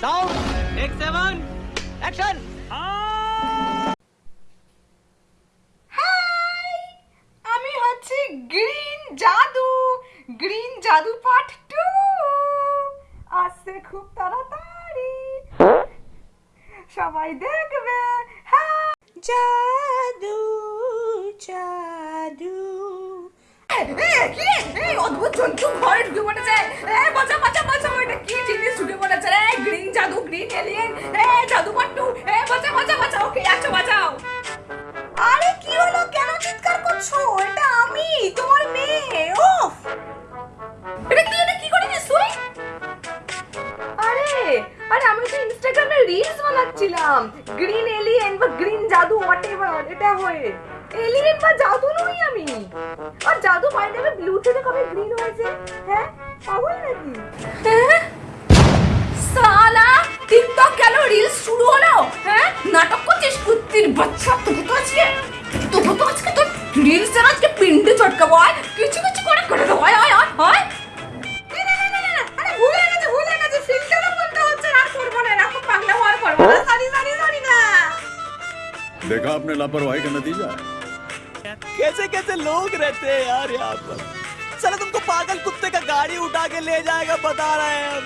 Sound take seven action hi আমি হচ্ছে green জাদু গ্রিন জাদু পার্ট টু আসছে খুব তাড়াতাড়ি। সবাই দেখবে। হ্যাঁ জাদু জাদু এ, এ, কি অদ্ভুত জন্তু ঘরে ঢুকে পড়েছে বাঁচা বাঁচা বাঁচা। এটা কি জিনিস? ঢুকে জাদু গ্রিন এলিয়েন এ জাদু পাট্টু, এ বাঁচা বাঁচা বাঁচা ওকে আচ্ছা বাঁচাও। আরে কি হলো? কেন চিৎকার করছ? এটা আমি, তোমার মেয়ে ওফ এটা কি এটা কি তুই আরে আরে আমি তো ইনস্টাগ্রামে রিলস বানাচ্ছিলাম। গ্রিন এলিয়েন বা গ্রিন জাদু হোয়াট এভার এটা হয়ে। এলিয়েন বা জাদু নই আমি। আর জাদু বাই দেবে ব্লু থেকে কবে গ্রিন হয়েছে? হ্যাঁ পাগল নাকি? बच्चा तो तो तो रील से पिंड हुआ है हाँ। देखा आपने लापरवाही का नतीजा? कैसे कैसे लोग रहते हैं यार यहाँ पर? चलो तुमको पागल कुत्ते का गाड़ी उठा के ले जाएगा बता रहे हैं।